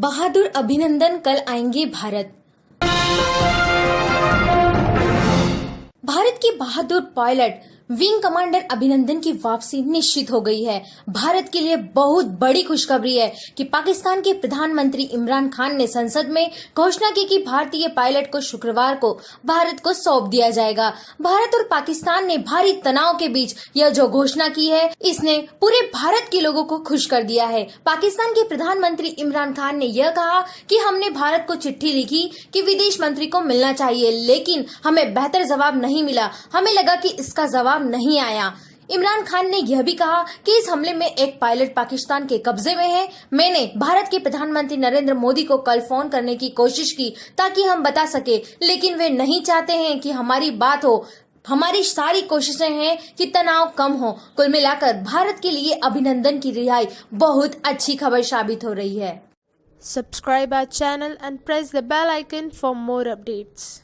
बहादुर अभिनंदन कल आएँगे भारत। भारत के बहादुर पायलट विंग कमांडर अभिनंदन की वापसी निश्चित हो गई है। भारत के लिए बहुत बड़ी खुशखबरी है कि पाकिस्तान के प्रधानमंत्री इमरान खान ने संसद में घोषणा की कि भारतीय पायलट को शुक्रवार को भारत को सौंप दिया जाएगा। भारत और पाकिस्तान ने भारी तनाव के बीच यह जो घोषणा की है, इसने पूरे भारत के लोगों को खुश कर दिया है। पाकिस्तान के प्रधानमंत्री इमरान खान ने यह कहा कि हमने भारत को चिट्ठी लिखी कि विदेश मंत्री को मिलना चाहिए, लेकिन हमें बेहतर जवाब नहीं मिला। हमें लगा कि इसका जवाब नहीं आया। इमरान खान ने यह भी कहा कि इस हमले में एक पायलट पाकिस्तान के कब्जे में है। मैंने भारत के प्रधानमंत्री नरेंद्र मोदी को कल फ़ोन करने की कोशिश की ताकि हम बता सके, लेकिन वे नहीं चाहते हैं कि हमारी बात हो। हमारी सारी कोशिशें हैं कि तनाव कम हो। कुल मिलाकर भारत के लिए अभिनंदन की रिहाई बहुत अच्छी खबर साबित हो रही है। Subscribe our channel and press the bell icon for more updates.